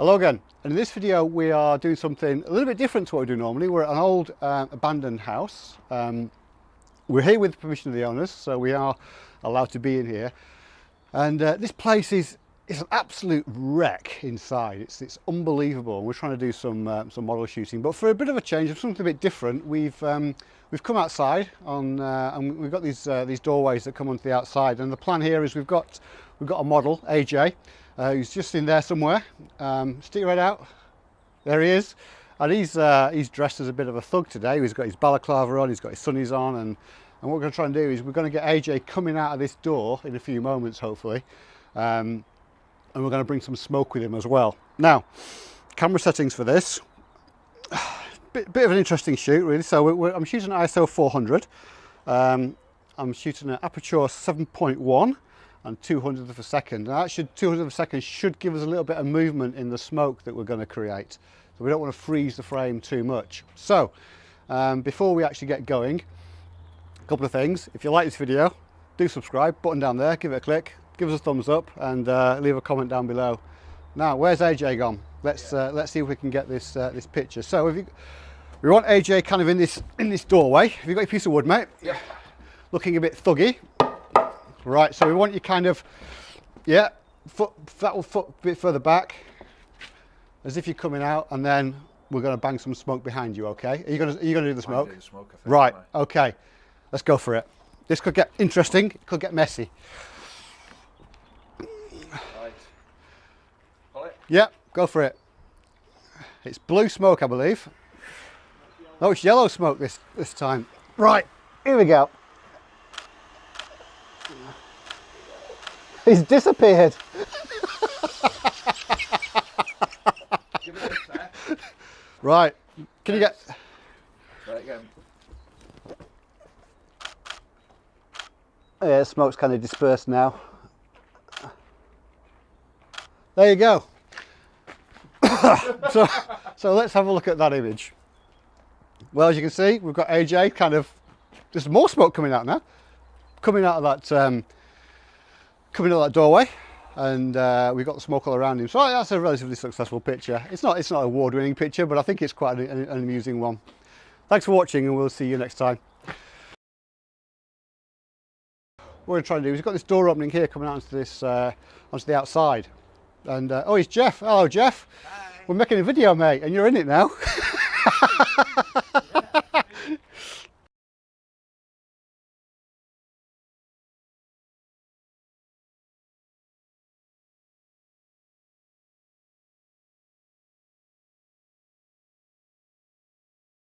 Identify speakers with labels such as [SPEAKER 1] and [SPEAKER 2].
[SPEAKER 1] Hello again. And in this video we are doing something a little bit different to what we do normally. We're at an old uh, abandoned house. Um, we're here with permission of the owners, so we are allowed to be in here. And uh, this place is it's an absolute wreck inside. It's it's unbelievable. We're trying to do some uh, some model shooting, but for a bit of a change, something a bit different, we've um, we've come outside on uh, and we've got these uh, these doorways that come onto the outside. And the plan here is we've got we've got a model AJ uh, he's just in there somewhere. Um, stick your head out. There he is. And he's, uh, he's dressed as a bit of a thug today. He's got his balaclava on, he's got his sunnies on. And, and what we're going to try and do is we're going to get AJ coming out of this door in a few moments, hopefully. Um, and we're going to bring some smoke with him as well. Now, camera settings for this. Bit, bit of an interesting shoot, really. So we're, we're, I'm shooting ISO 400. Um, I'm shooting at aperture 7.1 and 200th of a second. Now that should 200th of a second should give us a little bit of movement in the smoke that we're going to create. So we don't want to freeze the frame too much. So um, before we actually get going, a couple of things. If you like this video, do subscribe, button down there, give it a click, give us a thumbs up and uh, leave a comment down below. Now, where's AJ gone? Let's uh, let's see if we can get this uh, this picture. So if you, we want AJ kind of in this in this doorway. Have you got your piece of wood, mate?
[SPEAKER 2] Yeah.
[SPEAKER 1] Looking a bit thuggy. Right, so we want you kind of, yeah, foot, that foot a bit further back, as if you're coming out, and then we're going to bang some smoke behind you, okay? Are you going to, are you going to do the smoke?
[SPEAKER 2] Do the smoke think,
[SPEAKER 1] right, okay. Let's go for it. This could get interesting, it could get messy.
[SPEAKER 2] Right. Pull it.
[SPEAKER 1] Yeah, go for it. It's blue smoke, I believe. No, it's yellow smoke this, this time. Right, here we go. He's disappeared. right. Can you get...
[SPEAKER 2] Try it again.
[SPEAKER 1] Yeah, the smoke's kind of dispersed now. There you go. so, so let's have a look at that image. Well, as you can see, we've got AJ kind of, there's more smoke coming out now. Coming out of that um, coming out that doorway and uh, we've got the smoke all around him. So that's a relatively successful picture. It's not, it's not an award-winning picture, but I think it's quite an, an, amusing one. Thanks for watching and we'll see you next time. What we're trying to do is we've got this door opening here coming out onto this, uh, onto the outside. And, uh, oh, it's Jeff. Hello, Jeff.
[SPEAKER 3] Hi.
[SPEAKER 1] We're making a video, mate, and you're in it now.